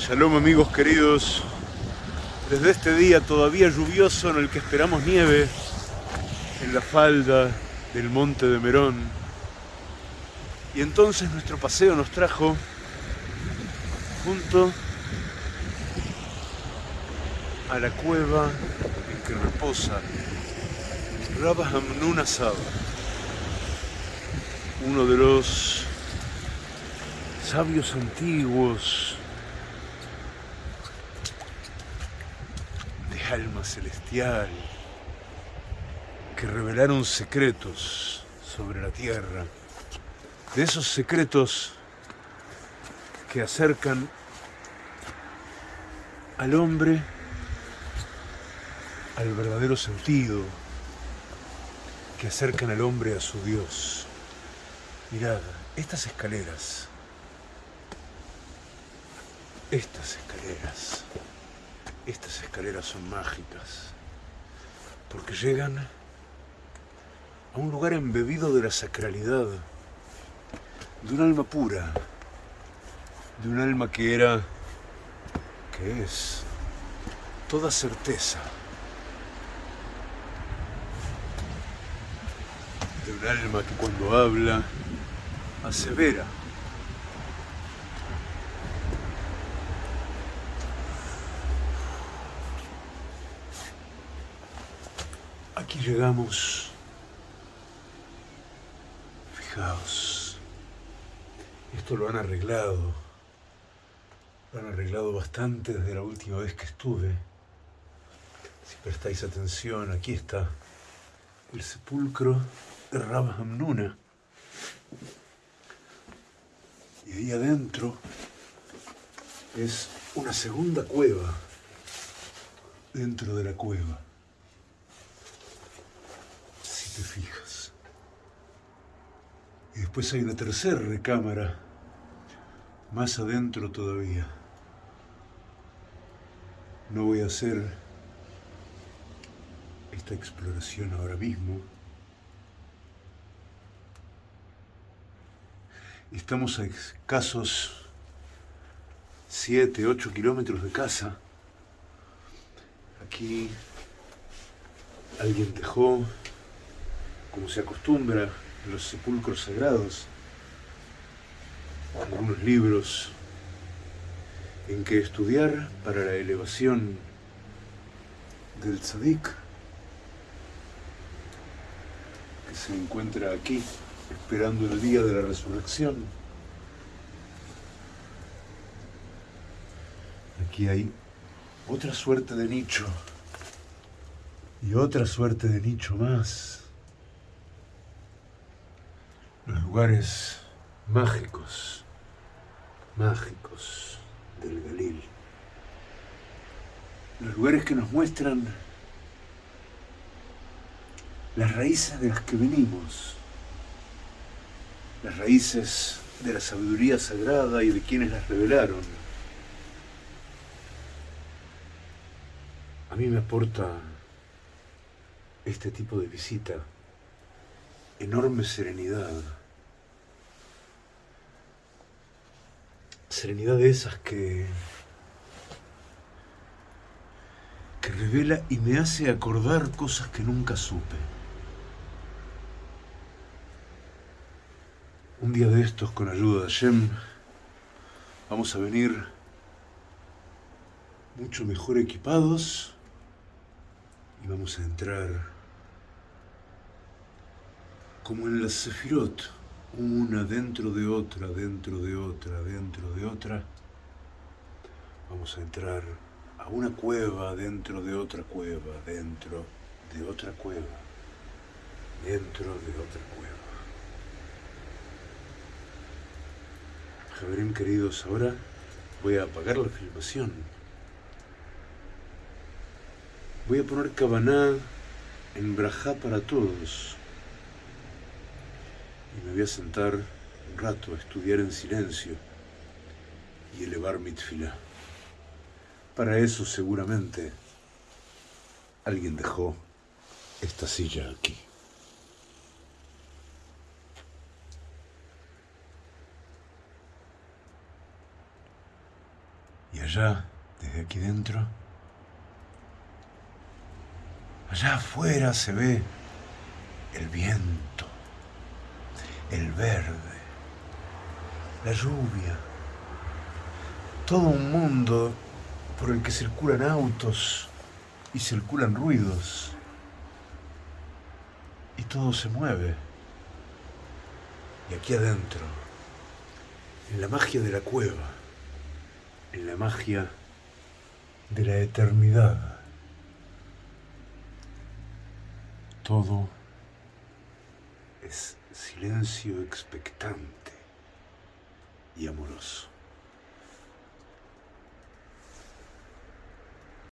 Shalom amigos queridos, desde este día todavía lluvioso en el que esperamos nieve en la falda del monte de Merón. Y entonces nuestro paseo nos trajo junto a la cueva en que reposa Rabba Hamnun Saba, uno de los sabios antiguos alma celestial que revelaron secretos sobre la tierra, de esos secretos que acercan al hombre al verdadero sentido, que acercan al hombre a su Dios. Mirad, estas escaleras estas escaleras, estas escaleras son mágicas, porque llegan a un lugar embebido de la sacralidad, de un alma pura, de un alma que era, que es, toda certeza, de un alma que cuando habla asevera Aquí llegamos. Fijaos. Esto lo han arreglado. Lo han arreglado bastante desde la última vez que estuve. Si prestáis atención, aquí está el sepulcro de Rabba Hamnuna. Y ahí adentro es una segunda cueva dentro de la cueva fijas. Y después hay una tercera recámara, más adentro todavía. No voy a hacer esta exploración ahora mismo. Estamos a escasos 7, 8 kilómetros de casa. Aquí alguien dejó como se acostumbra en los sepulcros sagrados, algunos libros en que estudiar para la elevación del tzadik, que se encuentra aquí esperando el día de la resurrección. Aquí hay otra suerte de nicho y otra suerte de nicho más los lugares mágicos, mágicos del Galil. Los lugares que nos muestran las raíces de las que venimos, las raíces de la sabiduría sagrada y de quienes las revelaron. A mí me aporta este tipo de visita enorme serenidad. Serenidad de esas que, que revela y me hace acordar cosas que nunca supe. Un día de estos, con ayuda de Hashem, vamos a venir mucho mejor equipados y vamos a entrar como en la Sefirot, una dentro de otra, dentro de otra, dentro de otra, vamos a entrar a una cueva dentro de otra cueva, dentro de otra cueva, dentro de otra cueva. Javerín queridos, ahora voy a apagar la filmación. Voy a poner Cabaná en Brajá para todos y me voy a sentar un rato a estudiar en silencio y elevar mi. Para eso seguramente alguien dejó esta silla aquí. Y allá, desde aquí dentro, allá afuera se ve el viento, el verde, la lluvia, todo un mundo por el que circulan autos y circulan ruidos y todo se mueve. Y aquí adentro, en la magia de la cueva, en la magia de la eternidad, todo es silencio expectante y amoroso.